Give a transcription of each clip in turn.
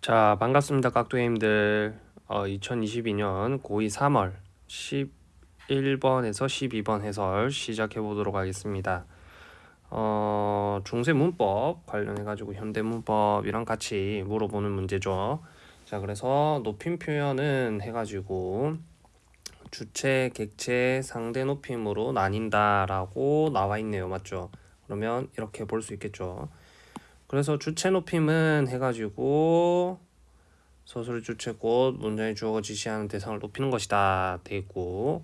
자 반갑습니다 깍두기님들. 어, 2022년 고2 3월 11번에서 12번 해설 시작해 보도록 하겠습니다. 어, 중세 문법 관련해 가지고 현대 문법이랑 같이 물어보는 문제죠. 자 그래서 높임 표현은 해 가지고 주체 객체 상대 높임으로 나뉜다 라고 나와 있네요. 맞죠? 그러면 이렇게 볼 수 있겠죠 그래서 주체 높임은 해가지고 서술의 주체 곧 문장의 주어가 지시하는 대상을 높이는 것이다. 돼 있고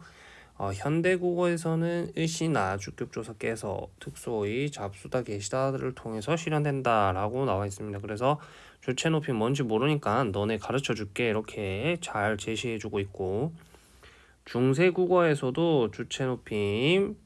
어, 현대 국어에서는 의시나 주격조사 깨서 특수어의 잡수다 계시다를 통해서 실현된다 라고 나와 있습니다. 그래서 주체 높임 뭔지 모르니까 너네 가르쳐 줄게. 이렇게 잘 제시해 주고 있고 중세 국어에서도 주체 높임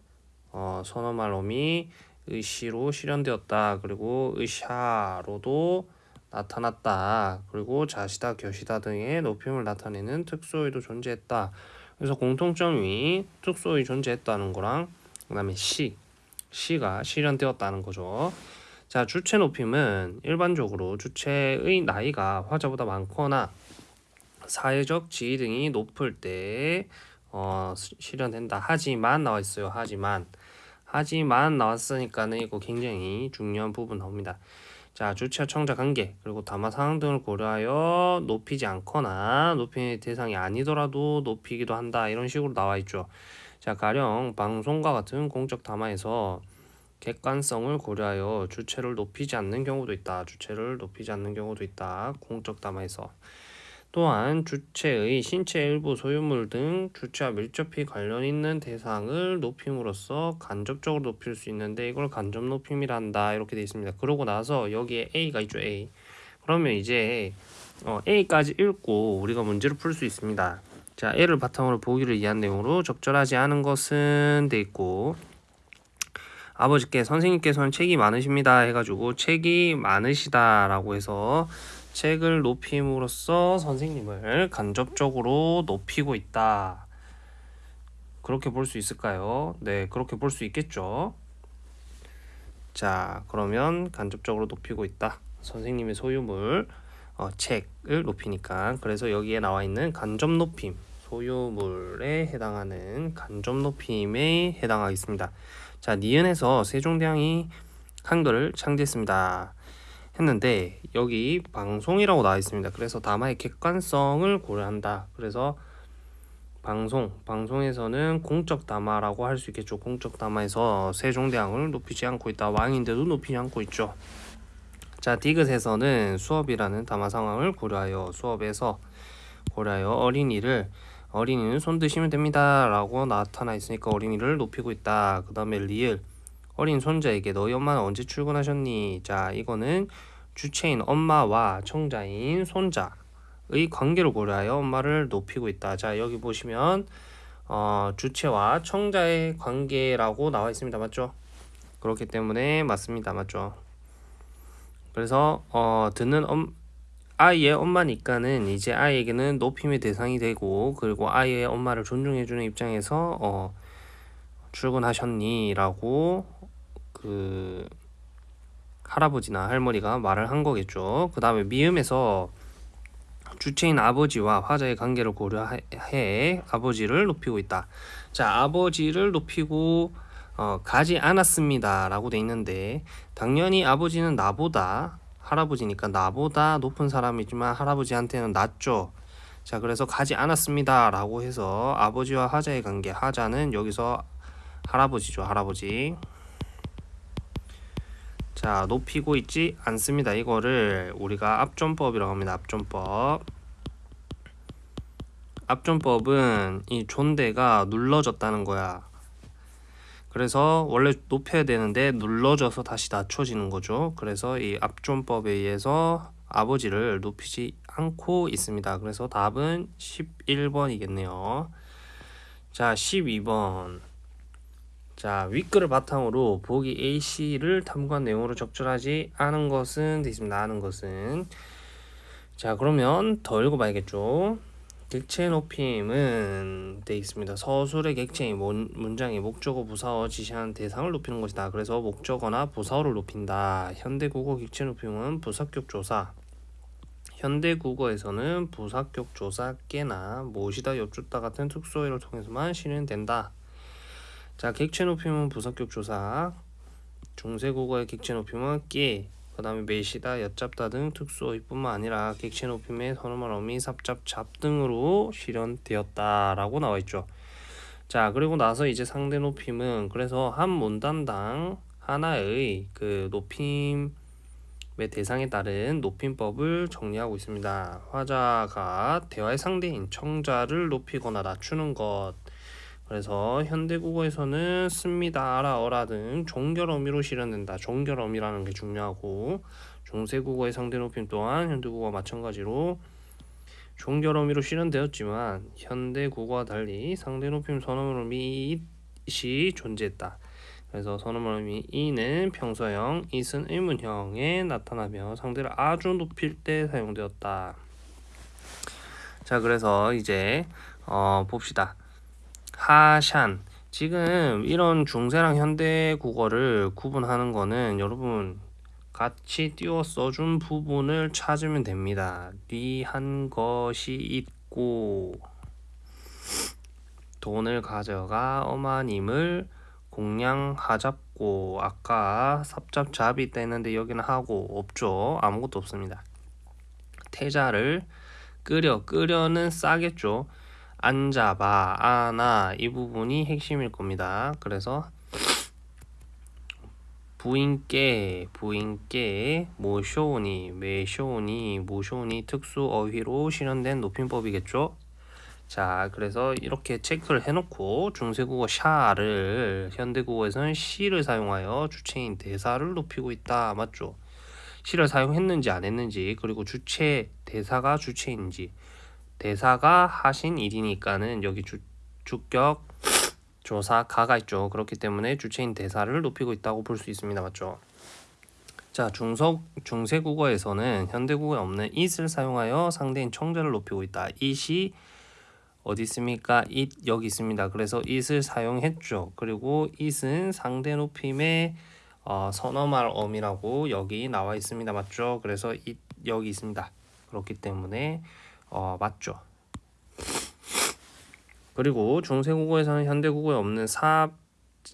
어, 선어말놈이 의시로 실현되었다. 그리고 의샤로도 나타났다. 그리고 자시다, 겨시다 등의 높임을 나타내는 특수어휘도 존재했다. 그래서 공통점이 특수어휘 존재했다는 거랑 그 다음에 시, 시가 실현되었다는 거죠. 자, 주체 높임은 일반적으로 주체의 나이가 화자보다 많거나 사회적 지위 등이 높을 때 어, 실현된다. 하지만 나와 있어요. 하지만 하지만 나왔으니까는 이거 굉장히 중요한 부분 나옵니다. 자, 주체와 청자 관계 그리고 담화 상황 등을 고려하여 높이지 않거나 높이 대상이 아니더라도 높이기도 한다 이런 식으로 나와 있죠. 자, 가령 방송과 같은 공적 담화에서 객관성을 고려하여 주체를 높이지 않는 경우도 있다. 주체를 높이지 않는 경우도 있다. 공적 담화에서 또한 주체의 신체 일부 소유물 등 주체와 밀접히 관련 있는 대상을 높임으로써 간접적으로 높일 수 있는데 이걸 간접 높임이란다 이렇게 되어 있습니다. 그러고 나서 여기에 A가 있죠 A 그러면 이제 어, A까지 읽고 우리가 문제를 풀 수 있습니다. 자 A를 바탕으로 보기를 이해한 내용으로 적절하지 않은 것은 돼 있고 아버지께 선생님께서는 책이 많으십니다 해가지고 책이 많으시다 라고 해서 책을 높임으로써 선생님을 간접적으로 높이고 있다. 그렇게 볼 수 있을까요? 네, 그렇게 볼 수 있겠죠. 자, 그러면 간접적으로 높이고 있다. 선생님의 소유물, 어, 책을 높이니까. 그래서 여기에 나와 있는 간접 높임, 소유물에 해당하는 간접 높임에 해당하겠습니다. 자, 니은에서 세종대왕이 한글을 창제했습니다. 했는데 여기 방송이라고 나와 있습니다. 그래서 담화의 객관성을 고려한다. 그래서 방송, 방송에서는 공적 담화라고 할 수 있겠죠. 공적 담화에서 세종대왕을 높이지 않고 있다. 왕인데도 높이지 않고 있죠. 자, 디귿에서는 수업이라는 담화 상황을 고려하여 수업에서 고려하여 어린이를 어린이는 손 드시면 됩니다. 라고 나타나 있으니까 어린이를 높이고 있다. 그 다음에 리을 어린 손자에게 너희 엄마는 언제 출근하셨니? 자, 이거는 주체인 엄마와 청자인 손자의 관계를 고려하여 엄마를 높이고 있다. 자, 여기 보시면 어, 주체와 청자의 관계라고 나와 있습니다. 맞죠? 그렇기 때문에 맞습니다. 맞죠? 그래서 어, 듣는 엄, 아이의 엄마니까는 이제 아이에게는 높임의 대상이 되고 그리고 아이의 엄마를 존중해주는 입장에서 어, 출근하셨니? 라고 그 할아버지나 할머니가 말을 한 거겠죠. 그 다음에 미음에서 주체인 아버지와 화자의 관계를 고려해 아버지를 높이고 있다. 자, 아버지를 높이고 어, 가지 않았습니다. 라고 돼 있는데 당연히 아버지는 나보다 할아버지니까 나보다 높은 사람이지만 할아버지한테는 낮죠. 자, 그래서 가지 않았습니다. 라고 해서 아버지와 화자의 관계, 화자는 여기서 할아버지죠. 할아버지. 자 높이고 있지 않습니다. 이거를 우리가 앞존법이라고 합니다. 앞존법. 앞존법은 이 존대가 눌러졌다는 거야. 그래서 원래 높여야 되는데 눌러져서 다시 낮춰지는 거죠. 그래서 이 앞존법에 의해서 아버지를 높이지 않고 있습니다. 그래서 답은 11번이겠네요. 자 12번 자 윗글을 바탕으로 보기 A씨를 탐구한 내용으로 적절하지 않은 것은 되어 있습니다. 아는 것은 자 그러면 더 읽어봐야겠죠. 객체 높임은 되어 있습니다. 서술의 객체인 문장의 목적어 부사어 지시하는 대상을 높이는 것이다. 그래서 목적어나 부사어를 높인다. 현대국어 객체 높임은 부사격 조사 현대국어에서는 부사격 조사 깨나 모시다 엿줬다 같은 특수어휘를 통해서만 실현된다. 자, 객체 높임은 부사격 조사, 중세국어의 객체 높임은 깨, 그 다음에 매시다, 엿잡다 등 특수어휘뿐만 아니라 객체 높임의 선어말 어미, 삽잡, 잡 등으로 실현되었다 라고 나와 있죠. 자, 그리고 나서 이제 상대 높임은 그래서 한 문단당 하나의 그 높임의 대상에 따른 높임법을 정리하고 있습니다. 화자가 대화의 상대인 청자를 높이거나 낮추는 것. 그래서 현대국어에서는 씁니다, 알아, 어라 등 종결 어미로 실현된다. 종결 어미라는 게 중요하고 중세국어의 상대 높임 또한 현대국어와 마찬가지로 종결 어미로 실현되었지만 현대국어와 달리 상대 높임 선어물 어미잇이 존재했다. 그래서 선어물 어미 이는 평서형, it은 의문형에 나타나며 상대를 아주 높일 때 사용되었다. 자, 그래서 이제 어, 봅시다. 하샨 지금 이런 중세랑 현대 국어를 구분하는 거는 여러분 같이 띄워 써준 부분을 찾으면 됩니다. 리한 것이 있고 돈을 가져가 어마님을 공양하잡고 아까 삽잡잡이 했는데 여기는 하고 없죠. 아무것도 없습니다. 태자를 끓여 끓여는 싸겠죠. 앉아봐 아나 이 부분이 핵심일 겁니다. 그래서 부인께 부인께 모쇼니 메쇼니 모쇼니 특수 어휘로 실현된 높임법이겠죠. 자 그래서 이렇게 체크를 해놓고 중세국어 샤를 현대국어에서는 시를 사용하여 주체인 대사를 높이고 있다 맞죠? 시를 사용했는지 안 했는지 그리고 주체 대사가 주체인지 대사가 하신 일이니까는 여기 주, 주격 조사 가가 있죠. 그렇기 때문에 주체인 대사를 높이고 있다고 볼 수 있습니다. 맞죠? 자, 중석 중세 국어에서는 현대 국어에 없는 it을 사용하여 상대인 청자를 높이고 있다. it이 어디 있습니까? it 여기 있습니다. 그래서 it을 사용했죠. 그리고 it은 상대 높임의 어, 선어말 어미라고 여기 나와 있습니다. 맞죠? 그래서 it 여기 있습니다. 그렇기 때문에 어, 맞죠. 그리고 중세국어에서는 현대국어에 없는 삽,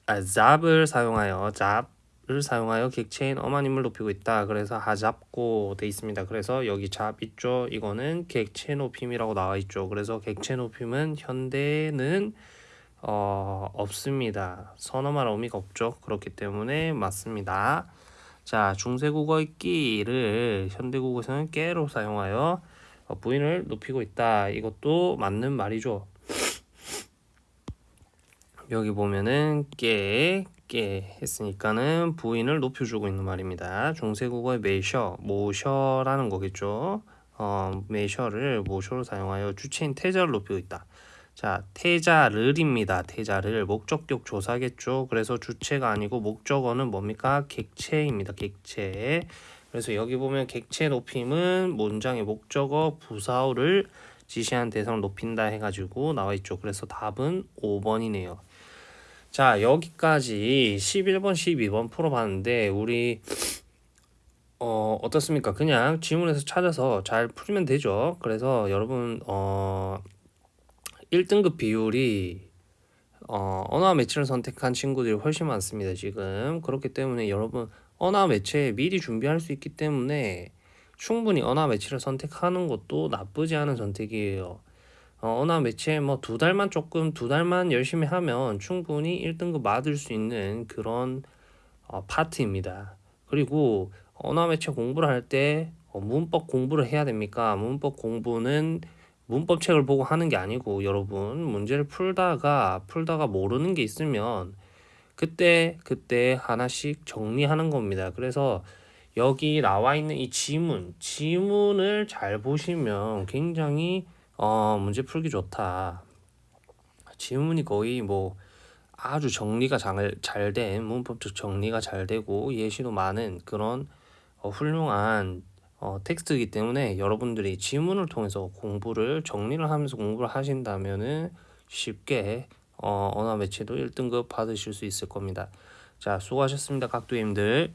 아, 잡을 사용하여 잡을 사용하여 객체인 어마님을 높이고 있다. 그래서 하잡고 돼 있습니다. 그래서 여기 잡 있죠. 이거는 객체 높임이라고 나와 있죠. 그래서 객체 높임은 현대는 어, 없습니다. 선어말 어미가 없죠. 그렇기 때문에 맞습니다. 자, 중세국어의 끼를 현대국어에서는 깨로 사용하여 어, 부인을 높이고 있다. 이것도 맞는 말이죠. 여기 보면은 깨, 깨 했으니까는 부인을 높여주고 있는 말입니다. 중세국어의 메셔, 모셔라는 거겠죠. 어, 메셔를 모셔로 사용하여 주체인 태자를 높이고 있다. 자, 태자를입니다. 태자를 목적격 조사겠죠. 그래서 주체가 아니고 목적어는 뭡니까? 객체입니다. 객체. 그래서 여기 보면 객체 높임은 문장의 목적어 부사어를 지시한 대상을 높인다 해가지고 나와 있죠. 그래서 답은 5번이네요. 자 여기까지 11번 12번 풀어봤는데 우리 어 어떻습니까 그냥 지문에서 찾아서 잘 풀면 되죠 그래서 여러분 어 1등급 비율이 어 언어 매체를 선택한 친구들이 훨씬 많습니다 지금 그렇기 때문에 여러분 언어 매체 미리 준비할 수 있기 때문에 충분히 언어 매체를 선택하는 것도 나쁘지 않은 선택이에요 어, 언어 매체 뭐 두 달만 조금 두 달만 열심히 하면 충분히 1등급 받을 수 있는 그런 어, 파트입니다. 그리고 언어 매체 공부를 할때 어, 문법 공부를 해야 됩니까? 문법 공부는 문법 책을 보고 하는 게 아니고 여러분 문제를 풀다가 풀다가 모르는 게 있으면 그때 그때 하나씩 정리하는 겁니다. 그래서 여기 나와 있는 이 지문 지문을 잘 보시면 굉장히 어, 문제 풀기 좋다. 지문이 거의 뭐 아주 정리가 잘 된 문법적 정리가 잘 되고 예시도 많은 그런 어, 훌륭한 어, 텍스트이기 때문에 여러분들이 지문을 통해서 공부를 정리를 하면서 공부를 하신다면은 쉽게 어, 언어 매체도 1등급 받으실 수 있을 겁니다. 자, 수고하셨습니다. 각도님들.